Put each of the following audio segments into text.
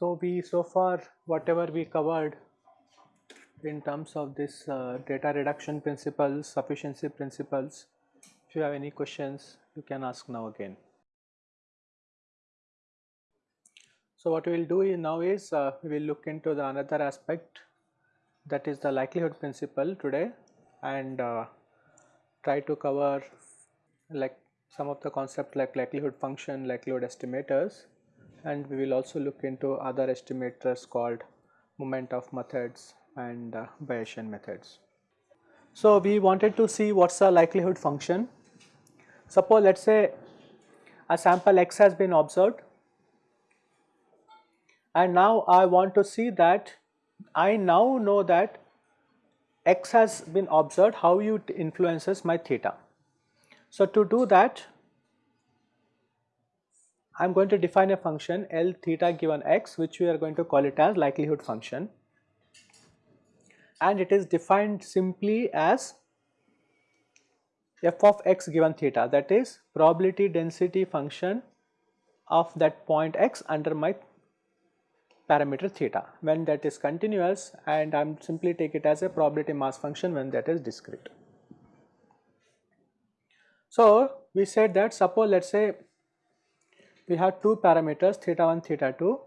So, we so far whatever we covered in terms of this uh, data reduction principles, sufficiency principles, if you have any questions you can ask now again. So, what we will do now is uh, we will look into the another aspect that is the likelihood principle today and uh, try to cover like some of the concept like likelihood function, likelihood estimators and we will also look into other estimators called moment of methods and uh, Bayesian methods. So, we wanted to see what is the likelihood function. Suppose let us say a sample x has been observed and now I want to see that I now know that x has been observed how it influences my theta. So, to do that I am going to define a function L theta given x which we are going to call it as likelihood function and it is defined simply as f of x given theta that is probability density function of that point x under my parameter theta. When that is continuous and I am simply take it as a probability mass function when that is discrete. So, we said that suppose let us say we have two parameters theta 1 theta 2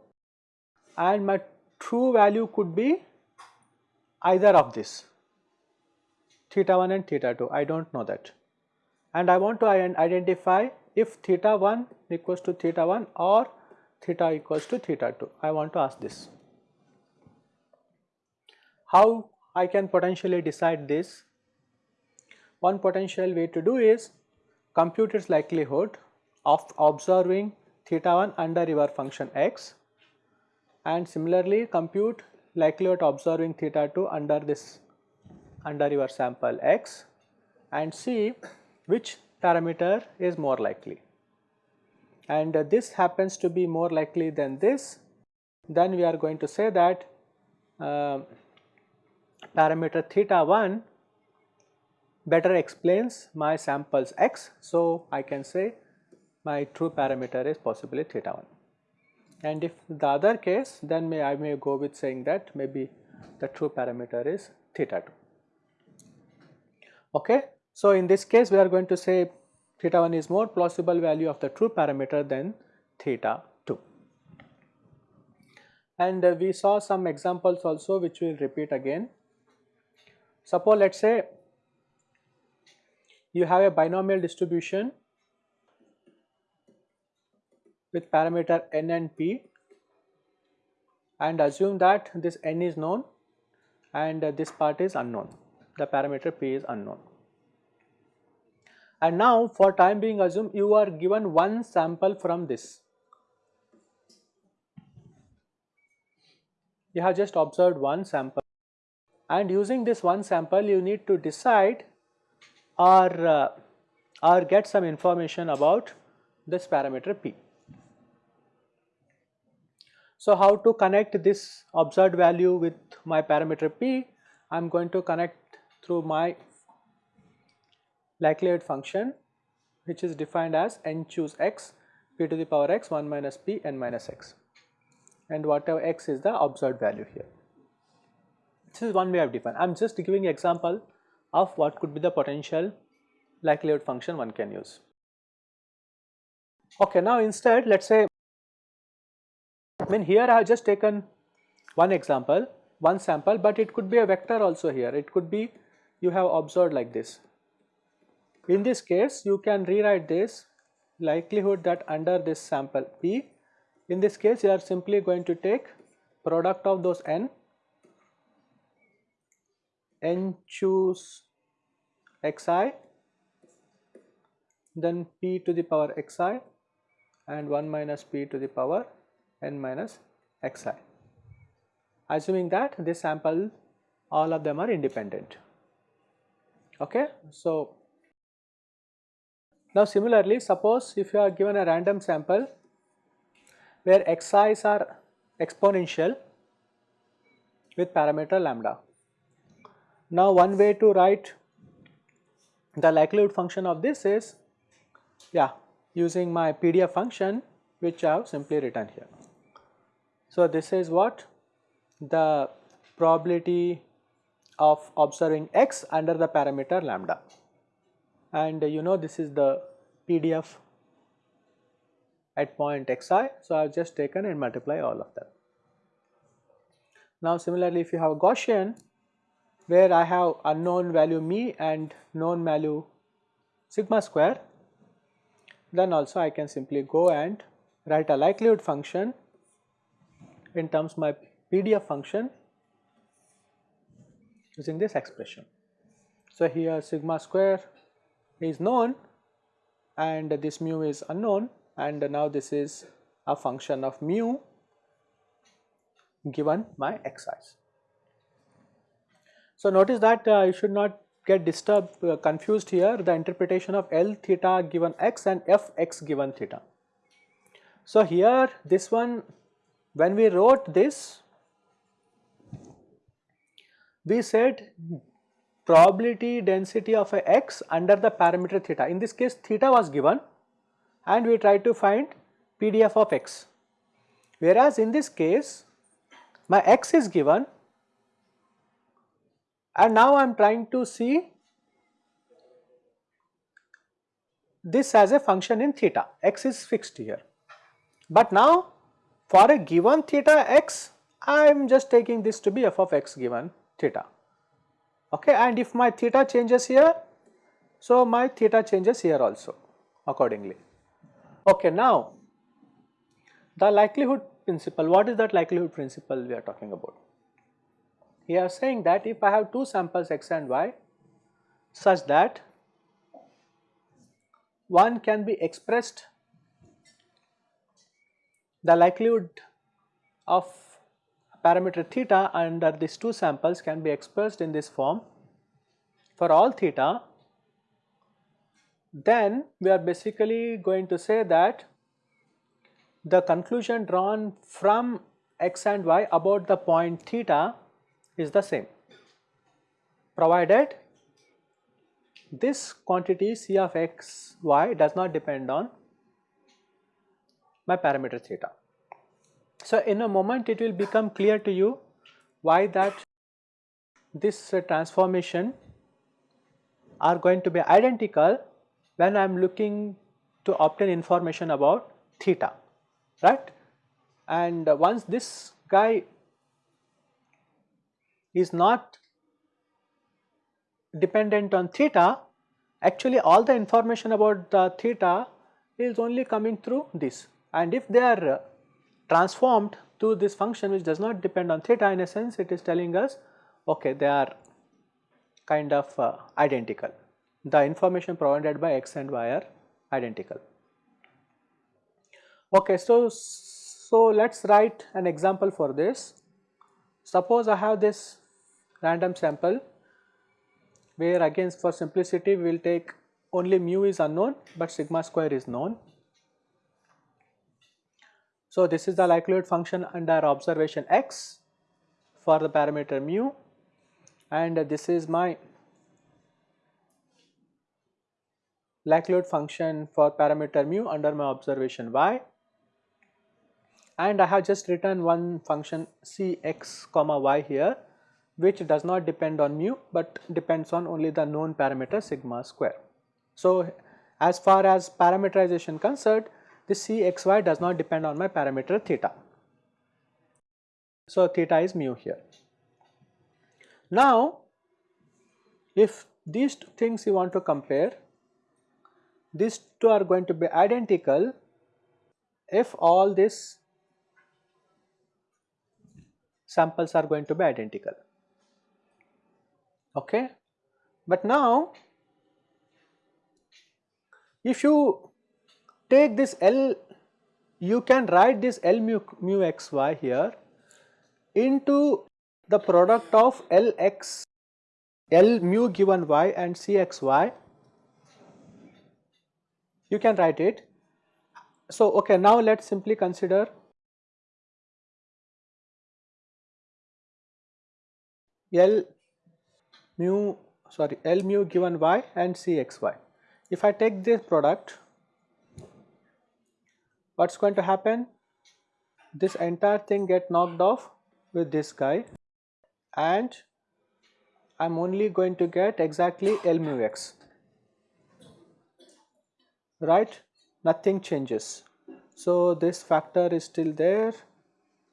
and my true value could be either of this theta 1 and theta 2 I do not know that. And I want to identify if theta 1 equals to theta 1 or theta equals to theta 2 I want to ask this. How I can potentially decide this? One potential way to do is compute its likelihood of observing theta 1 under your function x and similarly compute likelihood observing theta 2 under this under your sample x and see which parameter is more likely and uh, this happens to be more likely than this then we are going to say that uh, parameter theta 1 better explains my samples x. So, I can say my true parameter is possibly theta 1 and if the other case then may I may go with saying that maybe the true parameter is theta 2. Okay. So, in this case we are going to say theta 1 is more plausible value of the true parameter than theta 2. And uh, we saw some examples also which we will repeat again. Suppose let us say you have a binomial distribution with parameter n and p and assume that this n is known and uh, this part is unknown, the parameter p is unknown. And now for time being assume you are given one sample from this. You have just observed one sample and using this one sample you need to decide or, uh, or get some information about this parameter p. So, how to connect this observed value with my parameter p? I am going to connect through my likelihood function which is defined as n choose x p to the power x 1 minus p n minus x and whatever x is the observed value here. This is one way of define. I am just giving example of what could be the potential likelihood function one can use. Okay, now instead let us say I mean here I have just taken one example, one sample but it could be a vector also here, it could be you have observed like this. In this case you can rewrite this likelihood that under this sample P, in this case you are simply going to take product of those n, n choose xi then p to the power xi and 1 minus p to the power n minus xi. Assuming that this sample all of them are independent. Okay? So now similarly suppose if you are given a random sample where xi's are exponential with parameter lambda. Now one way to write the likelihood function of this is yeah using my PDF function which I have simply written here. So this is what the probability of observing x under the parameter lambda and uh, you know this is the PDF at point xi. So, I have just taken and multiply all of them. Now, similarly if you have Gaussian where I have unknown value mu and known value sigma square then also I can simply go and write a likelihood function in terms my PDF function using this expression. So, here sigma square is known and this mu is unknown and now this is a function of mu given my xi's. So, notice that uh, you should not get disturbed uh, confused here the interpretation of L theta given x and f x given theta. So, here this one when we wrote this we said probability density of a x under the parameter theta. In this case theta was given and we try to find PDF of x. Whereas in this case my x is given and now I am trying to see this as a function in theta, x is fixed here. But now for a given theta x I am just taking this to be f of x given theta okay and if my theta changes here so my theta changes here also accordingly. Okay, now the likelihood principle, what is that likelihood principle we are talking about? We are saying that if I have two samples x and y such that one can be expressed the likelihood of parameter theta under these two samples can be expressed in this form for all theta then we are basically going to say that the conclusion drawn from x and y about the point theta is the same provided this quantity c of x y does not depend on my parameter theta. So, in a moment it will become clear to you why that this uh, transformation are going to be identical when I am looking to obtain information about theta right? And once this guy is not dependent on theta actually all the information about the theta is only coming through this. And if they are transformed to this function which does not depend on theta in a sense it is telling us okay they are kind of uh, identical the information provided by x and y are identical. Okay, so, so let us write an example for this. Suppose I have this random sample where again for simplicity we will take only mu is unknown but sigma square is known. So, this is the likelihood function under observation x for the parameter mu and this is my likelihood function for parameter mu under my observation y and I have just written one function c x comma y here which does not depend on mu but depends on only the known parameter sigma square. So, as far as parameterization concerned this c x y does not depend on my parameter theta. So, theta is mu here. Now, if these two things you want to compare these two are going to be identical if all these samples are going to be identical okay but now if you take this L you can write this L mu, mu xy here into the product of Lx L mu given y and Cxy you can write it. So, okay, now let us simply consider L mu sorry L mu given y and C x y. If I take this product what is going to happen? This entire thing get knocked off with this guy and I am only going to get exactly L mu x right nothing changes. So, this factor is still there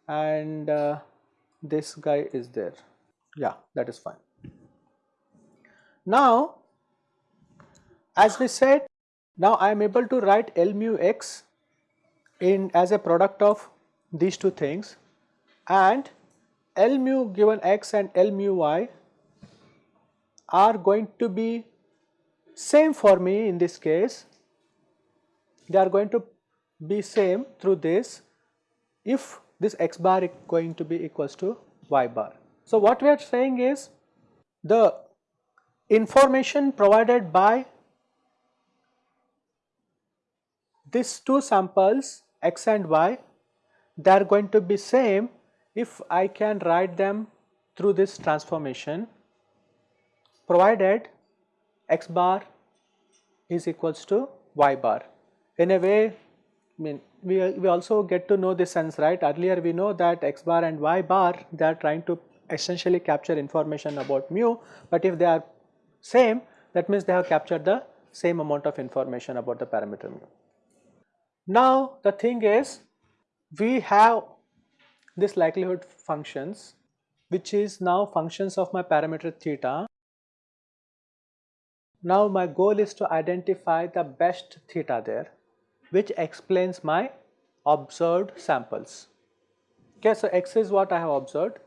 and uh, this guy is there yeah that is fine. Now as we said now I am able to write L mu x in as a product of these two things and L mu given x and L mu y are going to be same for me in this case they are going to be same through this if this x bar is going to be equals to y bar. So, what we are saying is the information provided by these two samples x and y they are going to be same if I can write them through this transformation provided x bar is equals to y bar. In a way I mean we, we also get to know this sense right earlier we know that x bar and y bar they are trying to essentially capture information about mu but if they are same that means they have captured the same amount of information about the parameter mu. Now the thing is we have this likelihood functions which is now functions of my parameter theta. Now my goal is to identify the best theta there which explains my observed samples. Okay, so x is what I have observed,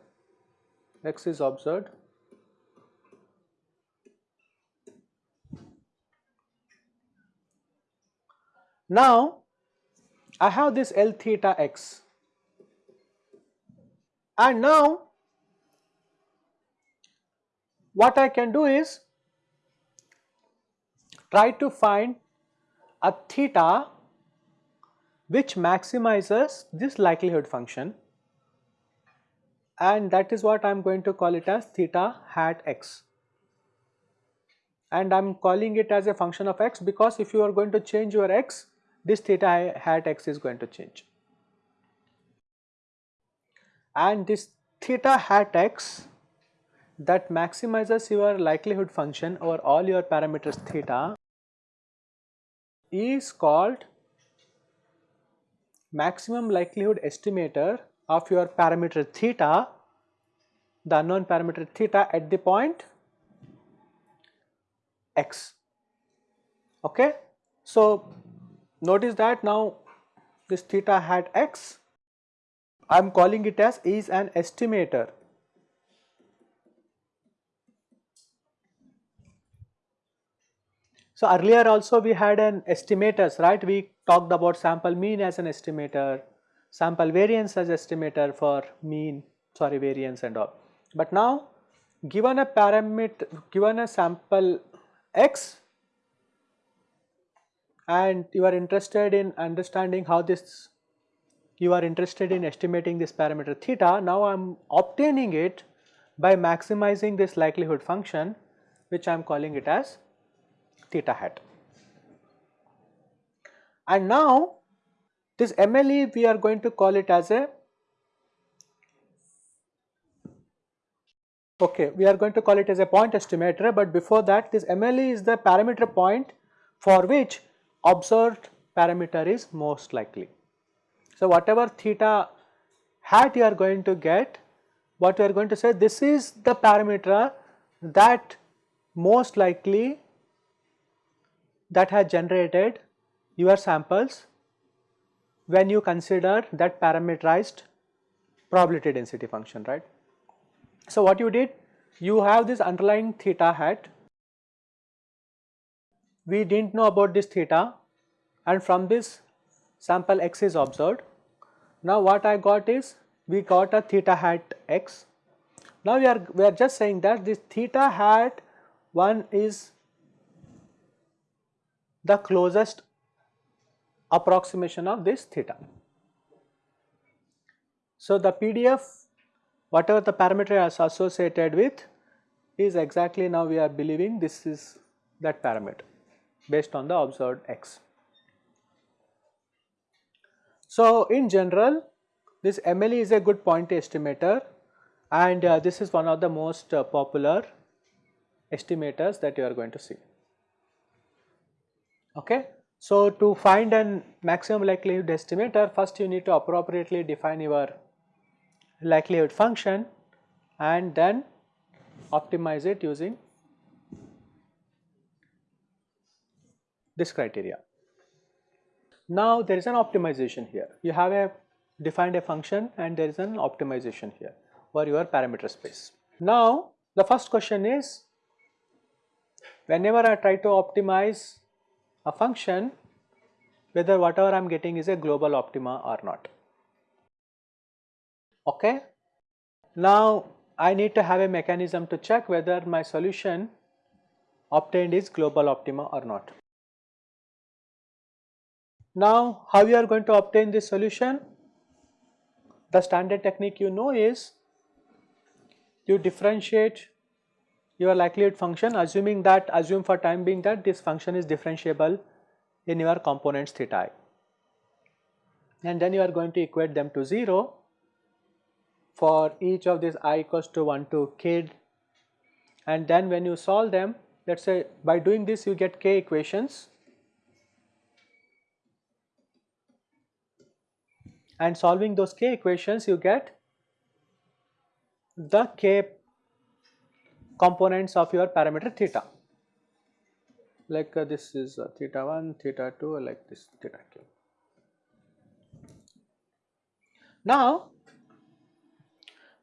x is observed. Now I have this L theta x. And now what I can do is try to find a theta which maximizes this likelihood function. And that is what I am going to call it as theta hat x. And I am calling it as a function of x because if you are going to change your x this theta hat x is going to change. And this theta hat x that maximizes your likelihood function over all your parameters theta is called maximum likelihood estimator of your parameter theta, the unknown parameter theta at the point x. Okay? So, Notice that now this theta hat x I am calling it as is an estimator. So earlier also we had an estimators right we talked about sample mean as an estimator, sample variance as estimator for mean sorry variance and all. But now given a parameter given a sample x and you are interested in understanding how this you are interested in estimating this parameter theta now I am obtaining it by maximizing this likelihood function which I am calling it as theta hat. And now this MLE we are going to call it as a okay we are going to call it as a point estimator but before that this MLE is the parameter point for which observed parameter is most likely. So, whatever theta hat you are going to get, what you are going to say this is the parameter that most likely that has generated your samples when you consider that parameterized probability density function, right. So, what you did? You have this underlying theta hat we did not know about this theta and from this sample x is observed. Now what I got is we got a theta hat x. Now we are we are just saying that this theta hat 1 is the closest approximation of this theta. So the PDF whatever the parameter is associated with is exactly now we are believing this is that parameter based on the observed x. So, in general this MLE is a good point estimator and uh, this is one of the most uh, popular estimators that you are going to see. Okay. So, to find an maximum likelihood estimator first you need to appropriately define your likelihood function and then optimize it using this criteria. Now there is an optimization here. You have a defined a function and there is an optimization here for your parameter space. Now the first question is whenever I try to optimize a function whether whatever I am getting is a global optima or not. Okay. Now I need to have a mechanism to check whether my solution obtained is global optima or not. Now how you are going to obtain this solution? The standard technique you know is you differentiate your likelihood function assuming that assume for time being that this function is differentiable in your components theta i. And then you are going to equate them to 0 for each of these i equals to 1 to k. And then when you solve them let us say by doing this you get k equations and solving those k equations you get the k components of your parameter theta like uh, this is uh, theta 1 theta 2 like this theta k. Now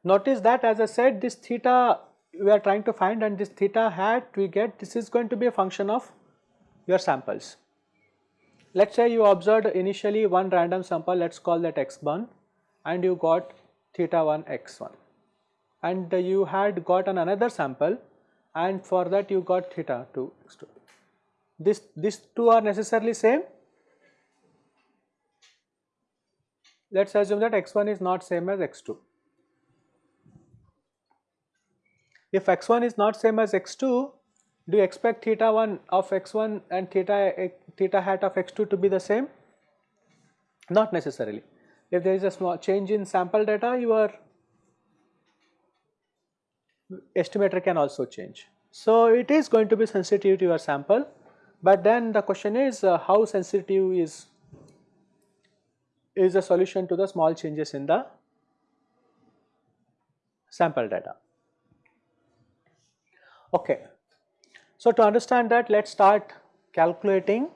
notice that as I said this theta we are trying to find and this theta hat we get this is going to be a function of your samples. Let us say you observed initially one random sample let us call that x1 and you got theta 1 x1 and you had got an another sample and for that you got theta 2 x2. This, these two are necessarily same. Let us assume that x1 is not same as x2. If x1 is not same as x2, do you expect theta 1 of x1 and theta, theta hat of x2 to be the same? Not necessarily. If there is a small change in sample data, your estimator can also change. So, it is going to be sensitive to your sample, but then the question is uh, how sensitive is is the solution to the small changes in the sample data. Okay. So, to understand that let us start calculating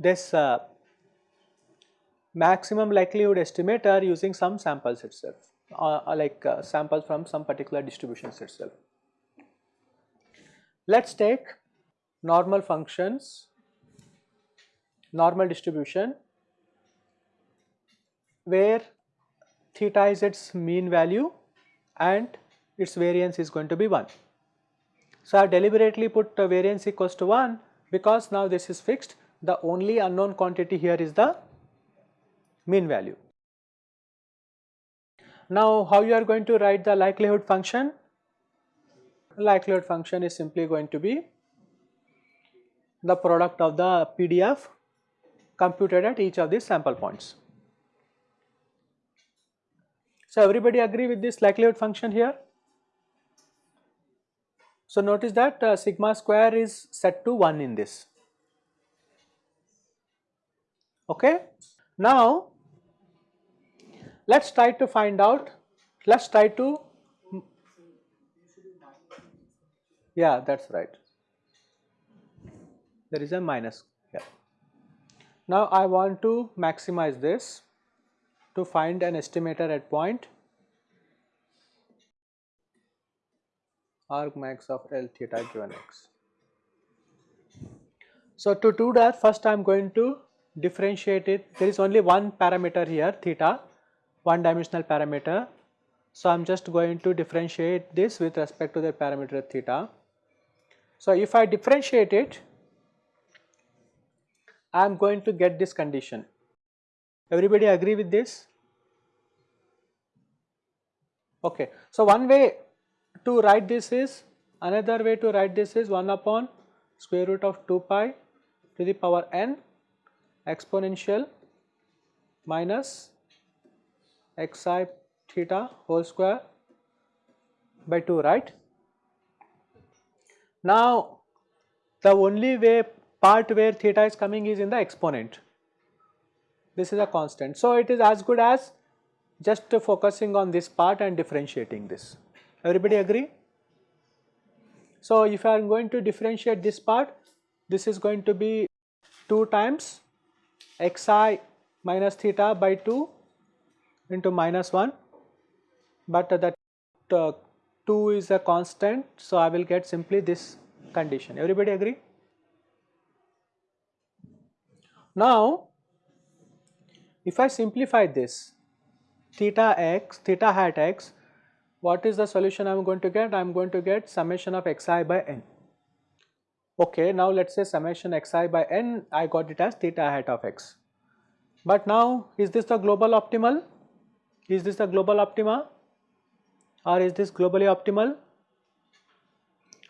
this uh, maximum likelihood estimator using some samples itself uh, like uh, samples from some particular distributions itself. Let us take normal functions, normal distribution where theta is its mean value and its variance is going to be 1. So, I have deliberately put variance equals to 1 because now this is fixed the only unknown quantity here is the mean value. Now, how you are going to write the likelihood function? Likelihood function is simply going to be the product of the PDF computed at each of these sample points. So, everybody agree with this likelihood function here? So, notice that uh, sigma square is set to 1 in this. Okay. Now, let us try to find out, let us try to, yeah that is right, there is a minus here. Now I want to maximize this to find an estimator at point argmax of L theta given x. So to do that first I am going to differentiate it, there is only one parameter here theta one dimensional parameter. So, I am just going to differentiate this with respect to the parameter theta. So, if I differentiate it, I am going to get this condition. Everybody agree with this? Okay. So, one way to write this is another way to write this is 1 upon square root of 2 pi to the power n exponential minus xi theta whole square by 2 right. Now the only way part where theta is coming is in the exponent this is a constant. So it is as good as just focusing on this part and differentiating this everybody agree. So if I am going to differentiate this part this is going to be 2 times xi minus theta by 2 into minus 1 but that uh, 2 is a constant so I will get simply this condition everybody agree. Now if I simplify this theta x theta hat x what is the solution I am going to get I am going to get summation of xi by n. Okay now let us say summation xi by n I got it as theta hat of x. But now is this the global optimal? Is this the global optima or is this globally optimal?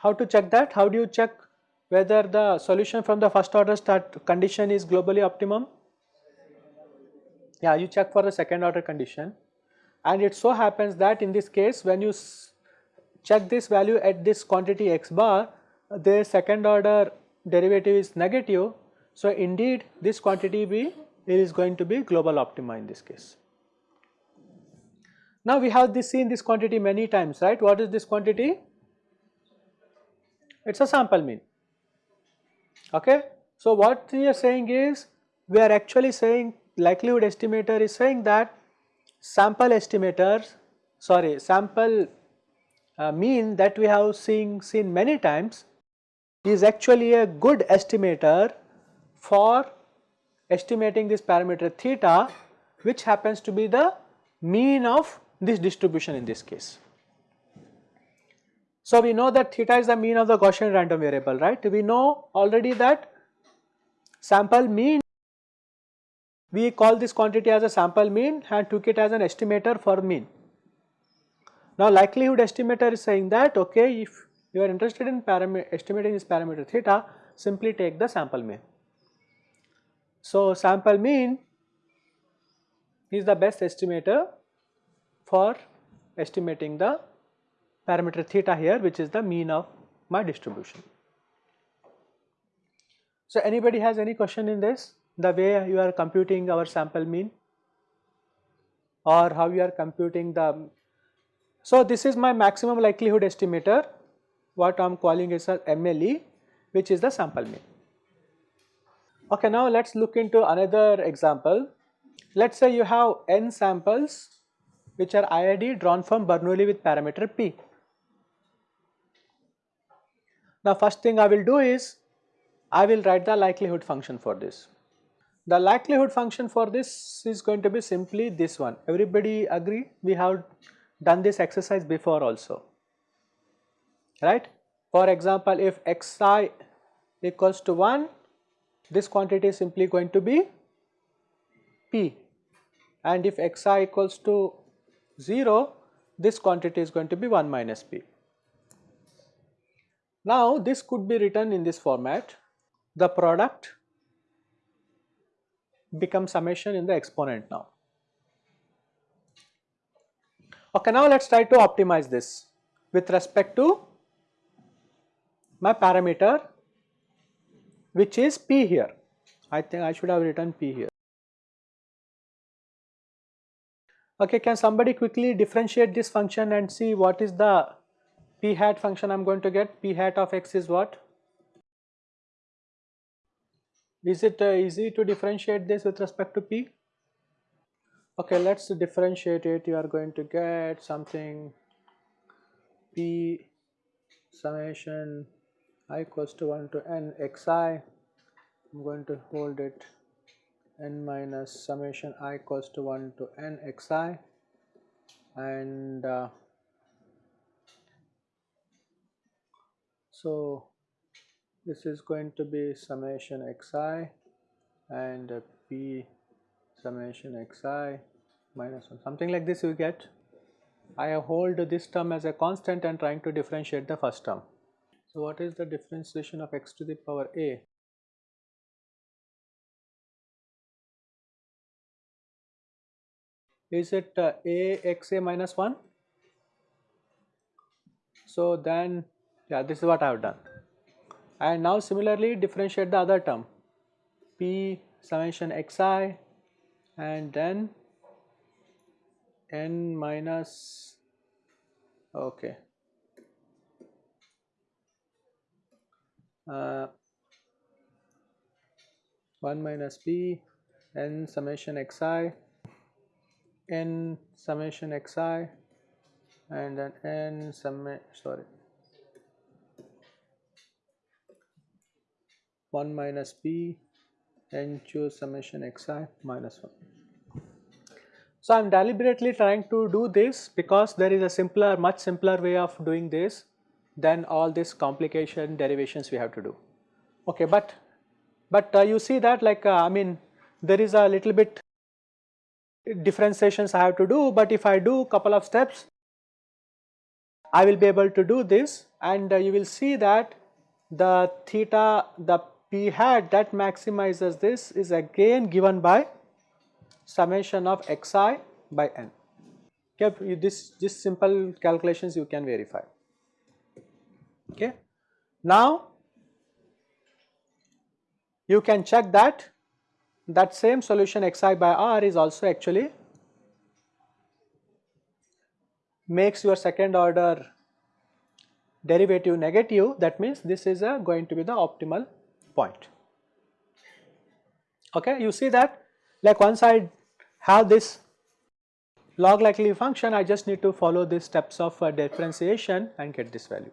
How to check that? How do you check whether the solution from the first order start condition is globally optimum? Yeah, you check for the second order condition and it so happens that in this case when you check this value at this quantity x bar, the second order derivative is negative. So, indeed this quantity B is going to be global optima in this case. Now we have this seen this quantity many times, right? What is this quantity? It's a sample mean. Okay. So what we are saying is we are actually saying likelihood estimator is saying that sample estimators sorry sample uh, mean that we have seen seen many times is actually a good estimator for estimating this parameter theta which happens to be the mean of this distribution in this case. So we know that theta is the mean of the Gaussian random variable, right? We know already that sample mean, we call this quantity as a sample mean and took it as an estimator for mean. Now likelihood estimator is saying that okay if you are interested in estimating this parameter theta simply take the sample mean. So sample mean is the best estimator for estimating the parameter theta here which is the mean of my distribution. So anybody has any question in this the way you are computing our sample mean or how you are computing the so this is my maximum likelihood estimator what I am calling is a MLE which is the sample mean. Okay now let us look into another example. Let us say you have n samples which are IID drawn from Bernoulli with parameter P. Now first thing I will do is I will write the likelihood function for this. The likelihood function for this is going to be simply this one. Everybody agree? We have done this exercise before also, right? For example, if xi equals to 1, this quantity is simply going to be p and if xi equals to 0, this quantity is going to be 1 minus p. Now this could be written in this format, the product becomes summation in the exponent now. Okay, now let us try to optimize this with respect to my parameter which is p here. I think I should have written p here. Okay, can somebody quickly differentiate this function and see what is the p hat function I am going to get? p hat of x is what? Is it uh, easy to differentiate this with respect to p? Okay, let us differentiate it. You are going to get something p summation i equals to 1 to n xi. I am going to hold it n minus summation i equals to 1 to n xi and uh, so this is going to be summation xi and p summation xi minus 1 something like this you get I hold this term as a constant and trying to differentiate the first term. So, what is the differentiation of x to the power a? Is it uh, a x a minus 1? So, then yeah this is what I have done and now similarly differentiate the other term. P summation xi and then n minus okay. Uh, 1 minus p n summation xi n summation xi and then n summation sorry 1 minus p n choose summation xi minus 1. So, I am deliberately trying to do this because there is a simpler much simpler way of doing this than all this complication derivations we have to do. Okay, but but uh, you see that like uh, I mean there is a little bit differentiations I have to do, but if I do couple of steps I will be able to do this and uh, you will see that the theta the p hat that maximizes this is again given by summation of xi by n. Okay, this, this simple calculations you can verify. Okay. Now, you can check that that same solution xi by r is also actually makes your second order derivative negative that means this is a going to be the optimal point. Okay, you see that like once I have this log likelihood function I just need to follow these steps of uh, differentiation and get this value.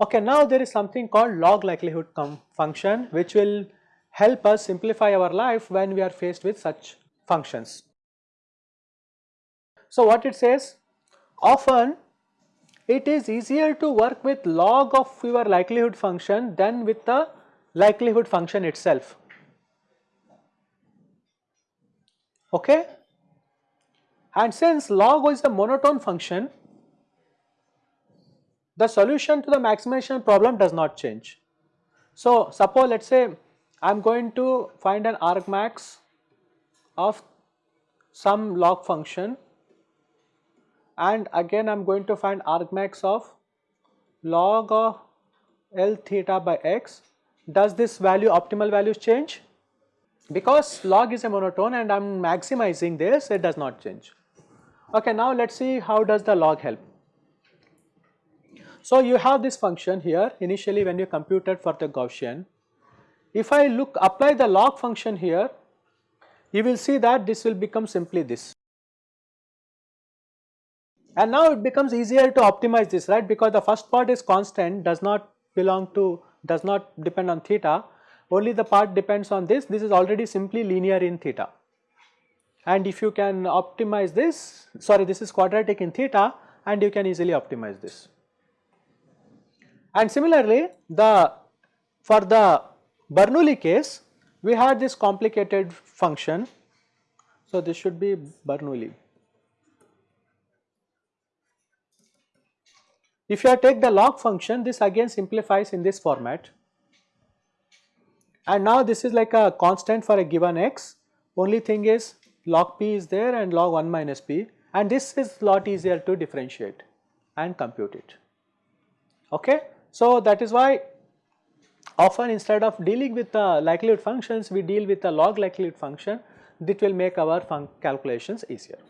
Okay, now there is something called log likelihood function which will help us simplify our life when we are faced with such functions. So, what it says often it is easier to work with log of your likelihood function than with the likelihood function itself. Okay? And since log is a monotone function, the solution to the maximization problem does not change. So, suppose let us say I am going to find an argmax of some log function and again I am going to find argmax of log of L theta by x. Does this value optimal values change? Because log is a monotone and I am maximizing this it does not change. Okay, now let us see how does the log help. So you have this function here initially when you computed for the Gaussian. If I look apply the log function here you will see that this will become simply this and now it becomes easier to optimize this right? Because the first part is constant does not belong to does not depend on theta. Only the part depends on this. This is already simply linear in theta. And if you can optimize this sorry this is quadratic in theta and you can easily optimize this. And similarly the for the Bernoulli case we had this complicated function. So this should be Bernoulli If you take the log function this again simplifies in this format and now this is like a constant for a given x only thing is log p is there and log 1 minus p and this is lot easier to differentiate and compute it. Okay? So that is why often instead of dealing with the likelihood functions we deal with the log likelihood function that will make our calculations easier.